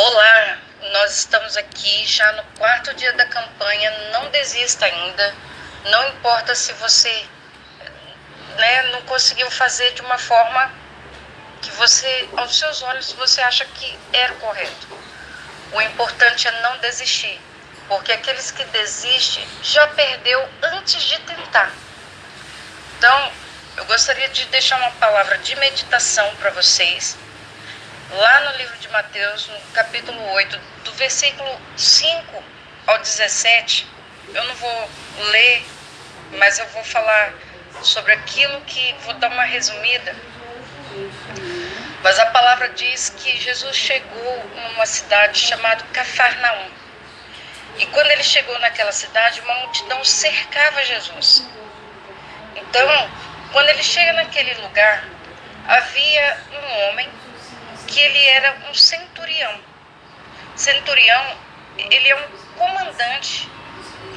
Olá, nós estamos aqui já no quarto dia da campanha. Não desista ainda. Não importa se você né, não conseguiu fazer de uma forma que você, aos seus olhos, você acha que era correto. O importante é não desistir, porque aqueles que desistem já perdeu antes de tentar. Então, eu gostaria de deixar uma palavra de meditação para vocês lá no livro de Mateus, no capítulo 8, do versículo 5 ao 17, eu não vou ler, mas eu vou falar sobre aquilo que vou dar uma resumida. Mas a palavra diz que Jesus chegou numa cidade chamada Cafarnaum. E quando ele chegou naquela cidade, uma multidão cercava Jesus. Então, quando ele chega naquele lugar, havia um homem que ele era um centurião. Centurião, ele é um comandante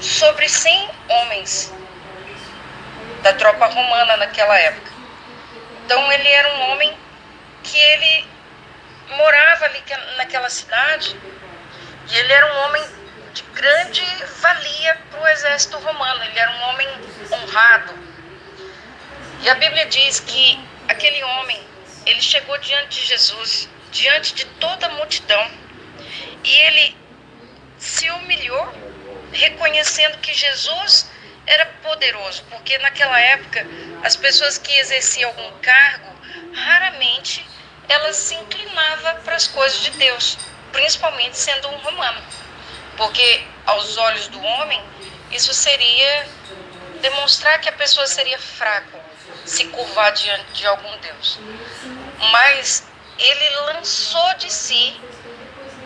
sobre 100 homens da tropa romana naquela época. Então ele era um homem que ele morava ali naquela cidade e ele era um homem de grande valia para o exército romano. Ele era um homem honrado. E a Bíblia diz que aquele homem ele chegou diante de Jesus, diante de toda a multidão, e ele se humilhou, reconhecendo que Jesus era poderoso, porque naquela época as pessoas que exerciam algum cargo, raramente elas se inclinavam para as coisas de Deus, principalmente sendo um romano, porque aos olhos do homem isso seria demonstrar que a pessoa seria fraco, se curvar diante de algum Deus mas ele lançou de si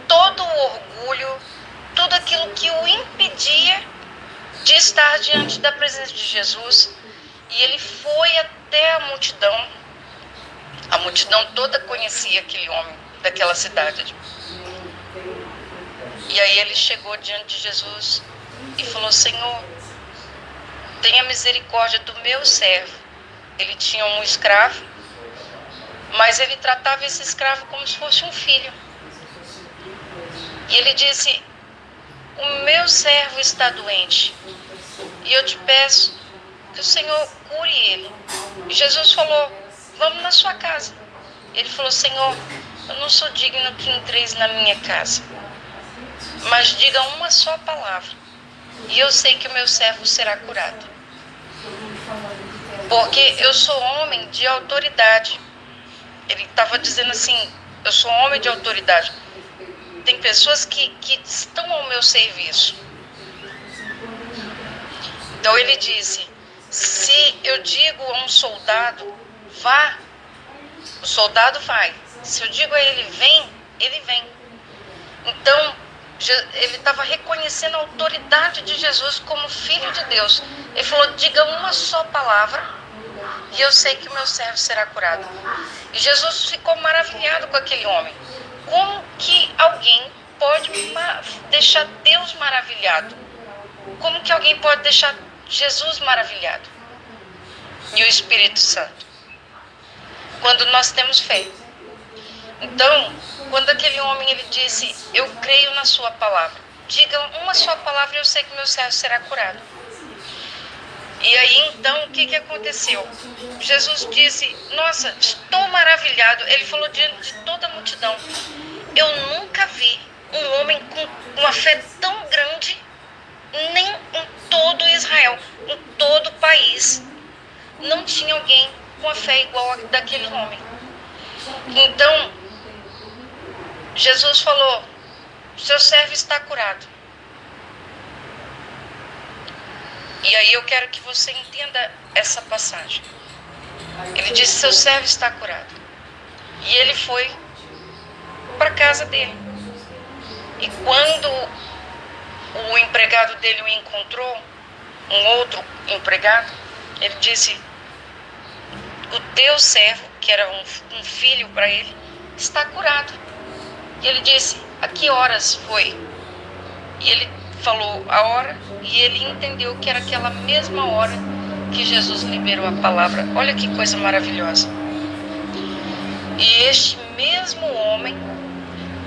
todo o orgulho, tudo aquilo que o impedia de estar diante da presença de Jesus. E ele foi até a multidão. A multidão toda conhecia aquele homem daquela cidade. E aí ele chegou diante de Jesus e falou: Senhor, tenha misericórdia do meu servo. Ele tinha um escravo mas ele tratava esse escravo como se fosse um filho. E ele disse: O meu servo está doente, e eu te peço que o Senhor cure ele. E Jesus falou: Vamos na sua casa. Ele falou: Senhor, eu não sou digno que entreis na minha casa, mas diga uma só palavra, e eu sei que o meu servo será curado. Porque eu sou homem de autoridade ele estava dizendo assim: eu sou homem de autoridade. Tem pessoas que, que estão ao meu serviço. Então ele disse: se eu digo a um soldado, vá, o soldado vai. Se eu digo a ele, vem, ele vem. Então, ele estava reconhecendo a autoridade de Jesus como filho de Deus. Ele falou: diga uma só palavra e eu sei que o meu servo será curado. E Jesus ficou maravilhado com aquele homem. Como que alguém pode deixar Deus maravilhado? Como que alguém pode deixar Jesus maravilhado? E o Espírito Santo. Quando nós temos fé. Então, quando aquele homem ele disse, eu creio na sua palavra. Diga uma só palavra e eu sei que meu servo será curado. E aí então o que, que aconteceu? Jesus disse: Nossa, estou maravilhado. Ele falou diante de toda a multidão: Eu nunca vi um homem com uma fé tão grande, nem em todo Israel, em todo o país. Não tinha alguém com a fé igual a daquele homem. Então, Jesus falou: Seu servo está curado. E aí eu quero que você entenda essa passagem. Ele disse: Seu servo está curado. E ele foi para casa dele. E quando o empregado dele o encontrou, um outro empregado, ele disse: O teu servo, que era um, um filho para ele, está curado. E ele disse: A que horas foi? E ele falou a hora e ele entendeu que era aquela mesma hora que Jesus liberou a palavra. Olha que coisa maravilhosa. E este mesmo homem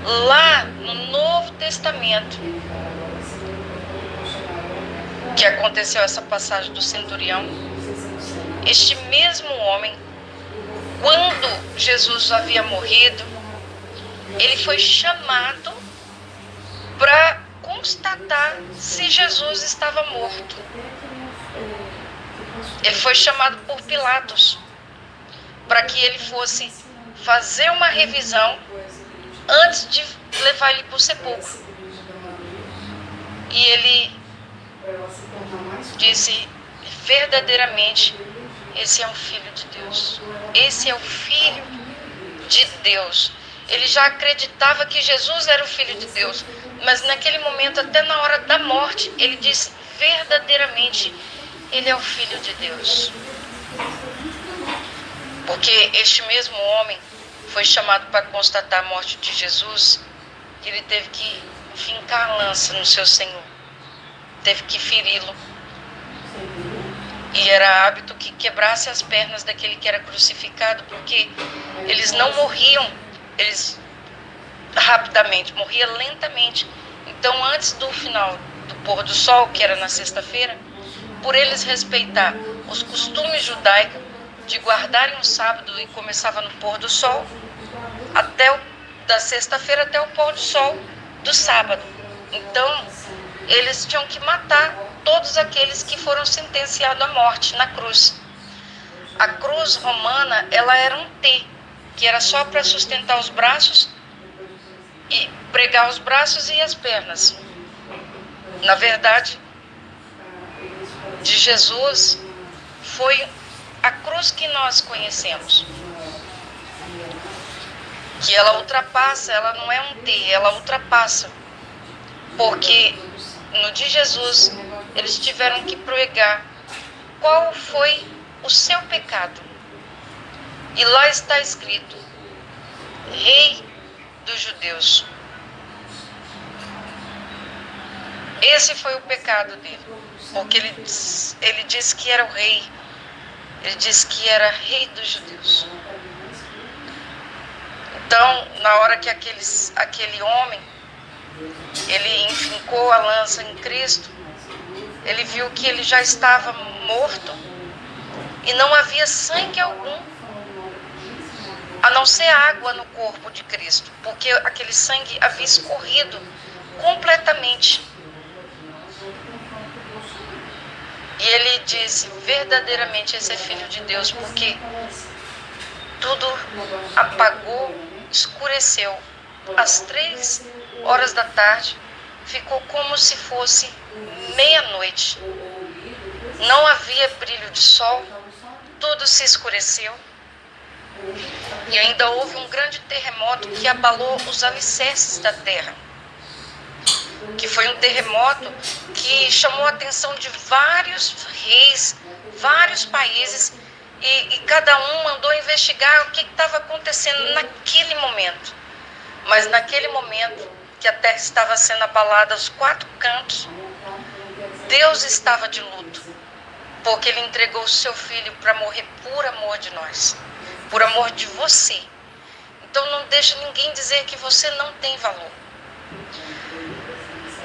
Lá no Novo Testamento, que aconteceu essa passagem do centurião, este mesmo homem, quando Jesus havia morrido, ele foi chamado para constatar se Jesus estava morto. Ele foi chamado por Pilatos para que ele fosse fazer uma revisão antes de levar ele para o sepulcro. E ele disse verdadeiramente: esse é o Filho de Deus. Esse é o Filho de Deus. Ele já acreditava que Jesus era o Filho de Deus, mas naquele momento, até na hora da morte, ele disse verdadeiramente: Ele é o Filho de Deus. Porque este mesmo homem foi chamado para constatar a morte de Jesus, que ele teve que fincar a lança no seu Senhor, teve que feri-lo. E era hábito que quebrasse as pernas daquele que era crucificado, porque eles não morriam, eles rapidamente, morria lentamente. Então, antes do final do pôr do sol, que era na sexta-feira, por eles respeitar os costumes judaicos, de guardarem um sábado e começava no pôr do sol, até o, da sexta-feira até o pôr do sol do sábado. Então, eles tinham que matar todos aqueles que foram sentenciados à morte na cruz. A cruz romana, ela era um T, que era só para sustentar os braços e pregar os braços e as pernas. Na verdade, de Jesus foi a cruz que nós conhecemos. Que ela ultrapassa, ela não é um T, ela ultrapassa. Porque no de Jesus eles tiveram que pregar qual foi o seu pecado. E lá está escrito: Rei dos Judeus. Esse foi o pecado dele, porque ele, ele disse que era o rei ele disse que era rei dos judeus. Então, na hora que aqueles, aquele homem, ele enfincou a lança em Cristo, ele viu que ele já estava morto e não havia sangue algum, a não ser água no corpo de Cristo, porque aquele sangue havia escorrido completamente E ele disse: verdadeiramente esse é filho de Deus, porque tudo apagou, escureceu. Às três horas da tarde, ficou como se fosse meia-noite. Não havia brilho de sol, tudo se escureceu. E ainda houve um grande terremoto que abalou os alicerces da terra que foi um terremoto que chamou a atenção de vários reis, vários países, e, e cada um mandou investigar o que estava acontecendo naquele momento. Mas naquele momento que a terra estava sendo abalada aos quatro cantos, Deus estava de luto, porque Ele entregou o seu filho para morrer por amor de nós, por amor de você. Então não deixa ninguém dizer que você não tem valor.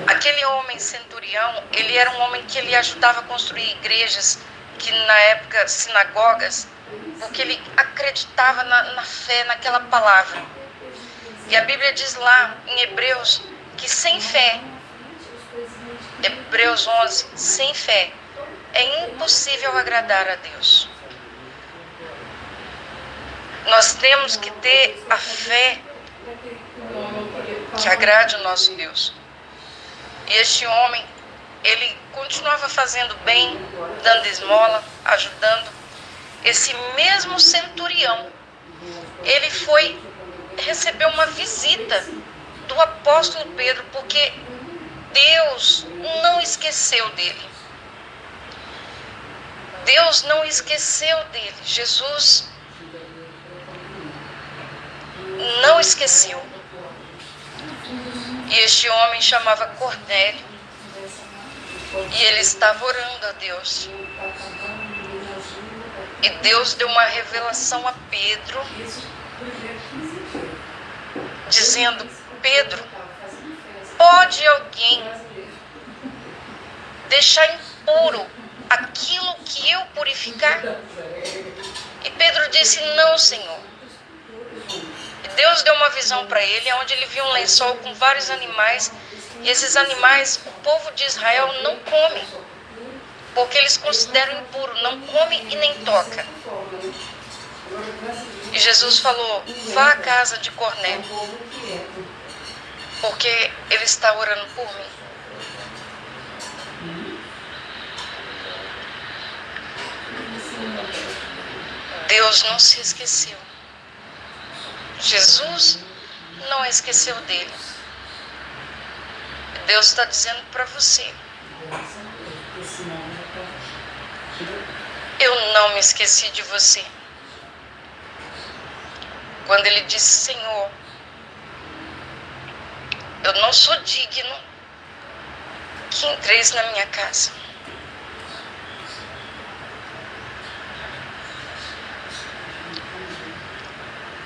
Aquele homem centurião, ele era um homem que ele ajudava a construir igrejas, que na época sinagogas, porque ele acreditava na, na fé, naquela palavra. E a Bíblia diz lá em Hebreus que sem fé, Hebreus 11, sem fé, é impossível agradar a Deus. Nós temos que ter a fé que agrade o nosso Deus. E este homem, ele continuava fazendo bem, dando esmola, ajudando. Esse mesmo centurião, ele foi receber uma visita do apóstolo Pedro, porque Deus não esqueceu dele. Deus não esqueceu dele. Jesus não esqueceu. E este homem chamava Cornélio. E ele estava orando a Deus. E Deus deu uma revelação a Pedro, dizendo Pedro: Pode alguém deixar impuro aquilo que eu purificar? E Pedro disse: Não, Senhor. Deus deu uma visão para ele, onde ele viu um lençol com vários animais, e esses animais o povo de Israel não come, porque eles consideram impuro, não come e nem toca. E Jesus falou: Vá à casa de Cornélio, porque ele está orando por mim. Deus não se esqueceu. Jesus não esqueceu dele. Deus está dizendo para você: Eu não me esqueci de você. Quando ele disse: Senhor, eu não sou digno que entreis na minha casa.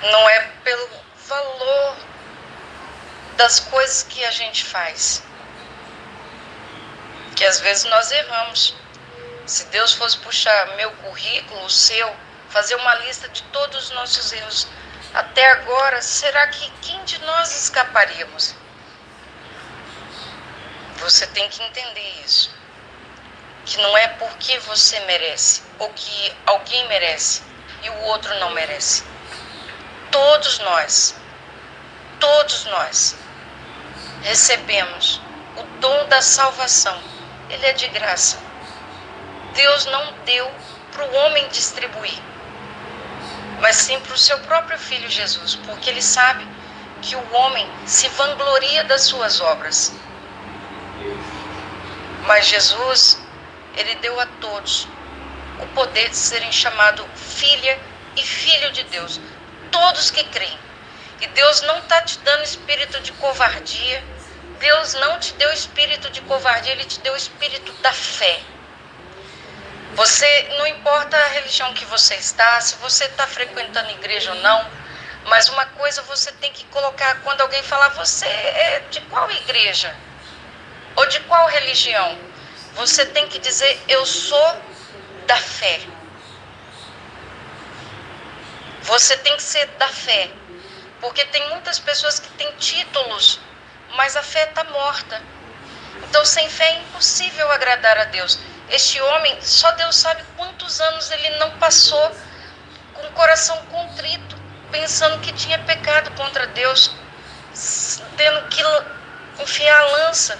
Não é pelo valor das coisas que a gente faz. Que às vezes nós erramos. Se Deus fosse puxar meu currículo, o seu, fazer uma lista de todos os nossos erros até agora, será que quem de nós escaparíamos? Você tem que entender isso. Que não é porque você merece ou que alguém merece e o outro não merece. Todos nós, todos nós recebemos o dom da salvação. Ele é de graça. Deus não deu para o homem distribuir, mas sim para o seu próprio filho Jesus, porque ele sabe que o homem se vangloria das suas obras. Mas Jesus, ele deu a todos o poder de serem chamados filha e filho de Deus todos que creem. E Deus não está te dando espírito de covardia. Deus não te deu espírito de covardia, Ele te deu espírito da fé. Você, não importa a religião que você está, se você está frequentando igreja ou não, mas uma coisa você tem que colocar quando alguém falar, você é de qual igreja? Ou de qual religião? Você tem que dizer, eu sou da fé. Você tem que ser da fé. Porque tem muitas pessoas que têm títulos, mas a fé está morta. Então, sem fé é impossível agradar a Deus. Este homem, só Deus sabe quantos anos ele não passou com o coração contrito, pensando que tinha pecado contra Deus, tendo que enfiar a lança.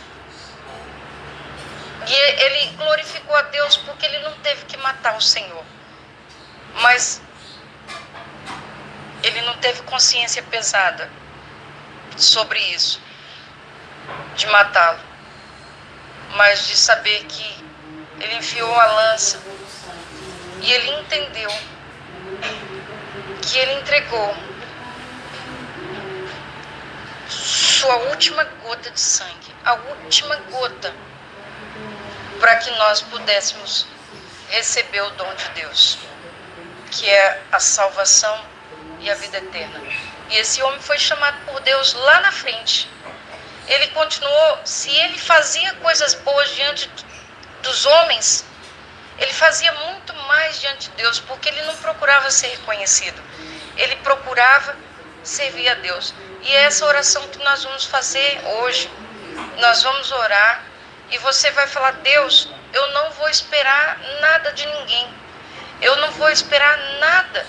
E ele glorificou a Deus porque ele não teve que matar o Senhor. Mas ele não teve consciência pesada sobre isso, de matá-lo, mas de saber que ele enfiou a lança e ele entendeu que ele entregou sua última gota de sangue, a última gota, para que nós pudéssemos receber o dom de Deus, que é a salvação e a vida eterna. E esse homem foi chamado por Deus lá na frente. Ele continuou, se ele fazia coisas boas diante dos homens, ele fazia muito mais diante de Deus, porque ele não procurava ser reconhecido. Ele procurava servir a Deus. E é essa oração que nós vamos fazer hoje. Nós vamos orar e você vai falar: Deus, eu não vou esperar nada de ninguém. Eu não vou esperar nada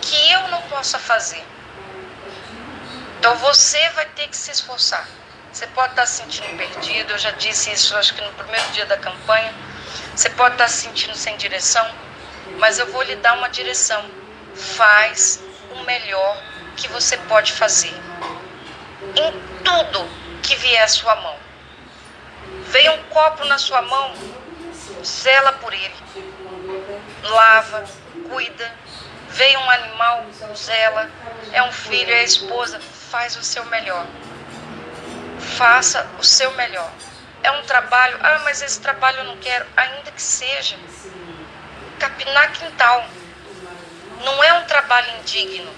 que eu não possa fazer. Então você vai ter que se esforçar. Você pode estar se sentindo perdido, eu já disse isso acho que no primeiro dia da campanha. Você pode estar se sentindo sem direção, mas eu vou lhe dar uma direção. Faz o melhor que você pode fazer. Em tudo que vier à sua mão. Veio um copo na sua mão, zela por ele. Lava, cuida, Veio um animal, zela, é um filho, é a esposa, faz o seu melhor. Faça o seu melhor. É um trabalho, ah, mas esse trabalho eu não quero, ainda que seja. Capinar quintal. Não é um trabalho indigno,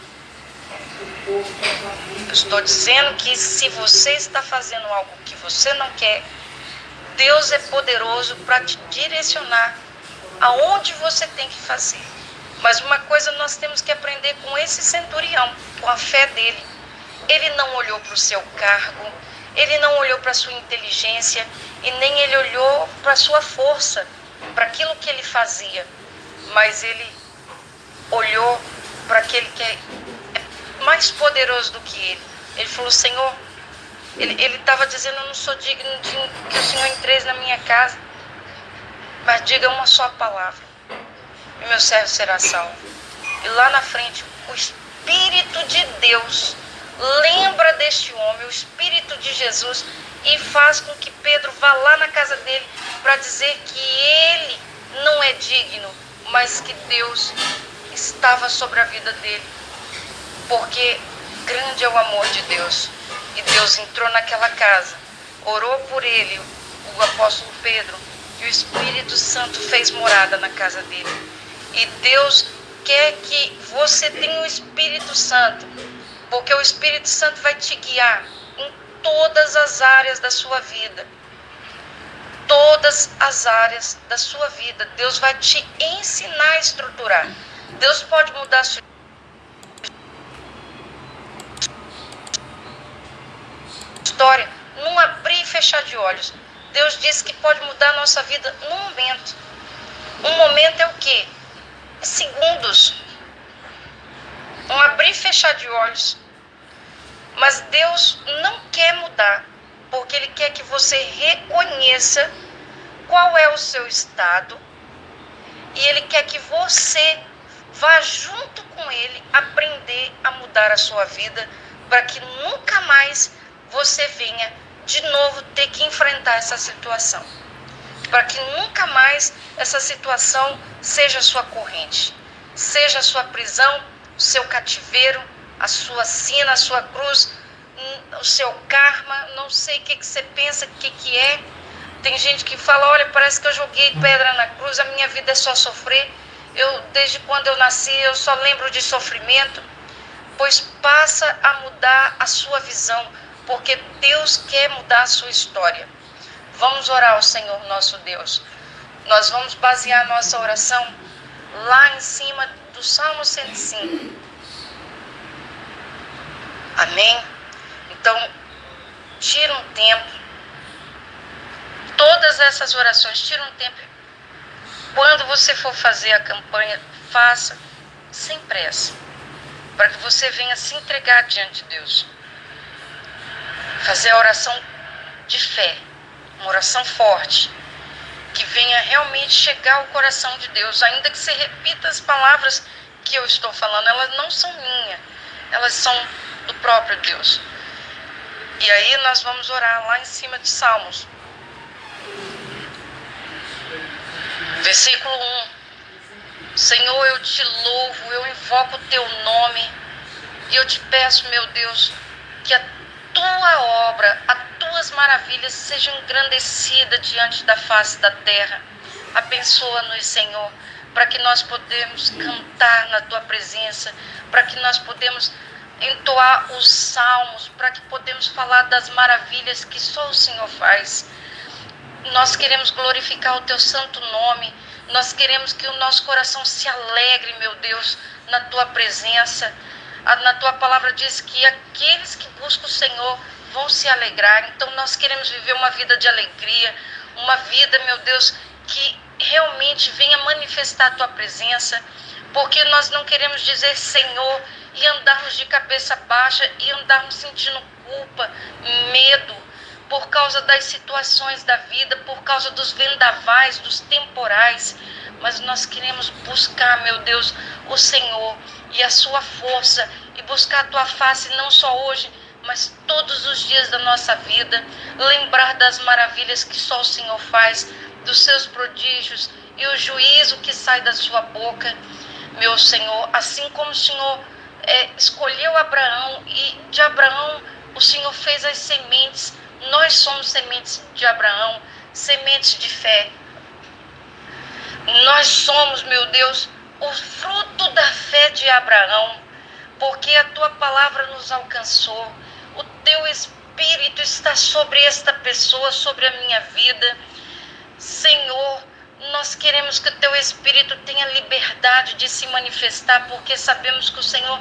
Eu estou dizendo que se você está fazendo algo que você não quer, Deus é poderoso para te direcionar aonde você tem que fazer. Mas uma coisa nós temos que aprender com esse centurião, com a fé dele. Ele não olhou para o seu cargo, ele não olhou para a sua inteligência e nem ele olhou para a sua força, para aquilo que ele fazia, mas ele olhou para aquele que é mais poderoso do que ele. Ele falou: Senhor, ele estava dizendo: Eu não sou digno de que o Senhor entre na minha casa, mas diga uma só palavra e meu servo será salvo. E lá na frente, o Espírito de Deus lembra deste homem, o Espírito de Jesus, e faz com que Pedro vá lá na casa dele para dizer que ele não é digno, mas que Deus estava sobre a vida dele. Porque grande é o amor de Deus. E Deus entrou naquela casa, orou por ele, o apóstolo Pedro, e o Espírito Santo fez morada na casa dele. E Deus quer que você tenha o Espírito Santo, porque o Espírito Santo vai te guiar em todas as áreas da sua vida. Todas as áreas da sua vida. Deus vai te ensinar a estruturar. Deus pode mudar a sua história num abrir e fechar de olhos. Deus disse que pode mudar a nossa vida num momento. Um momento é o quê? Segundos. Um abrir e fechar de olhos. Mas Deus não quer mudar, porque Ele quer que você reconheça qual é o seu estado e Ele quer que você vá junto com Ele aprender a mudar a sua vida para que nunca mais você venha de novo ter que enfrentar essa situação para que nunca mais essa situação seja sua corrente, seja sua prisão, o seu cativeiro, a sua sina, a sua cruz, hum, o seu karma, não sei o que, que você pensa, o que, que é. Tem gente que fala, olha, parece que eu joguei pedra na cruz, a minha vida é só sofrer. Eu, desde quando eu nasci, eu só lembro de sofrimento. Pois passa a mudar a sua visão, porque Deus quer mudar a sua história. Vamos orar ao Senhor nosso Deus. Nós vamos basear nossa oração lá em cima do Salmo 105. Amém? Então, tira um tempo. Todas essas orações, tira um tempo. Quando você for fazer a campanha, faça sem pressa. Para que você venha se entregar diante de Deus. Fazer a oração de fé uma oração forte, que venha realmente chegar ao coração de Deus, ainda que você repita as palavras que eu estou falando, elas não são minhas, elas são do próprio Deus. E aí nós vamos orar lá em cima de Salmos. Versículo 1. Senhor, eu te louvo, eu invoco o teu nome e eu te peço, meu Deus, que a tua obra, as tuas maravilhas sejam engrandecidas diante da face da terra. Abençoa-nos, Senhor, para que nós podemos cantar na tua presença, para que nós podemos entoar os salmos, para que podemos falar das maravilhas que só o Senhor faz. Nós queremos glorificar o teu santo nome. Nós queremos que o nosso coração se alegre, meu Deus, na tua presença na tua palavra diz que aqueles que buscam o Senhor vão se alegrar. Então nós queremos viver uma vida de alegria, uma vida, meu Deus, que realmente venha manifestar a tua presença, porque nós não queremos dizer Senhor e andarmos de cabeça baixa e andarmos sentindo culpa, medo por causa das situações da vida, por causa dos vendavais, dos temporais, mas nós queremos buscar, meu Deus, o Senhor e a sua força e buscar a tua face não só hoje, mas todos os dias da nossa vida, lembrar das maravilhas que só o Senhor faz, dos seus prodígios e o juízo que sai da sua boca, meu Senhor, assim como o Senhor é, escolheu Abraão e de Abraão o Senhor fez as sementes, nós somos sementes de Abraão, sementes de fé. Nós somos, meu Deus, o fruto da fé de Abraão, porque a tua palavra nos alcançou. Teu Espírito está sobre esta pessoa, sobre a minha vida. Senhor, nós queremos que o teu Espírito tenha liberdade de se manifestar, porque sabemos que o Senhor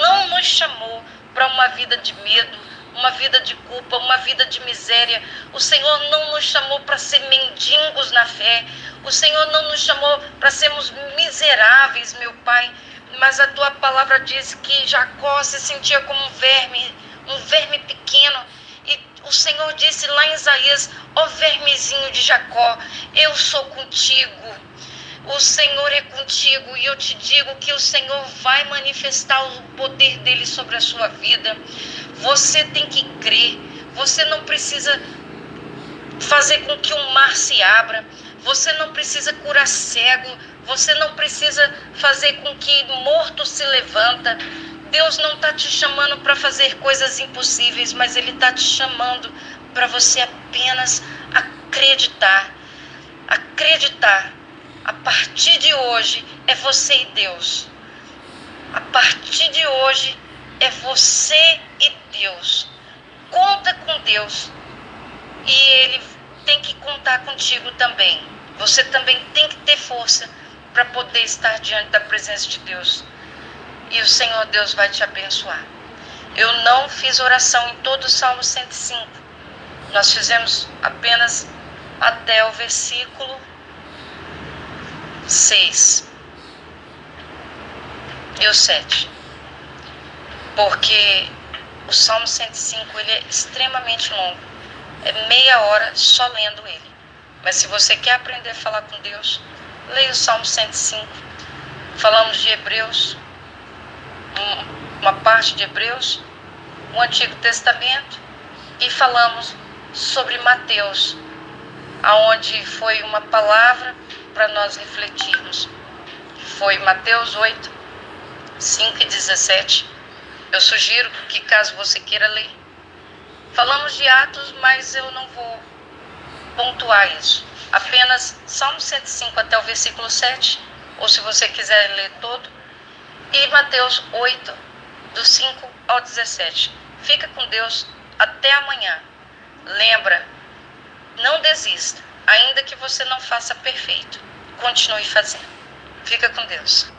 não nos chamou para uma vida de medo, uma vida de culpa, uma vida de miséria. O Senhor não nos chamou para ser mendigos na fé. O Senhor não nos chamou para sermos miseráveis, meu Pai. Mas a tua palavra diz que Jacó se sentia como um verme, um verme pequeno. E o Senhor disse lá em Isaías: Ó oh, vermezinho de Jacó, eu sou contigo. O Senhor é contigo e eu te digo que o Senhor vai manifestar o poder dele sobre a sua vida. Você tem que crer. Você não precisa fazer com que o mar se abra. Você não precisa curar cego. Você não precisa fazer com que morto se levanta. Deus não está te chamando para fazer coisas impossíveis, mas Ele está te chamando para você apenas acreditar. Acreditar. A partir de hoje é você e Deus. A partir de hoje é você e Deus. Conta com Deus e Ele tem que contar contigo também. Você também tem que ter força para poder estar diante da presença de Deus. E o Senhor Deus vai te abençoar. Eu não fiz oração em todo o Salmo 105. Nós fizemos apenas até o versículo 6 e o 7 porque o Salmo 105 ele é extremamente longo. É meia hora só lendo ele. Mas se você quer aprender a falar com Deus, leia o Salmo 105. Falamos de Hebreus, uma parte de Hebreus, o Antigo Testamento, e falamos sobre Mateus, aonde foi uma palavra para nós refletirmos. Foi Mateus 8, 5 e 17 eu sugiro que, caso você queira ler, falamos de Atos, mas eu não vou pontuar isso. Apenas Salmo 105 até o versículo 7, ou se você quiser ler todo, e Mateus 8, do 5 ao 17. Fica com Deus até amanhã. Lembra, não desista, ainda que você não faça perfeito. Continue fazendo. Fica com Deus.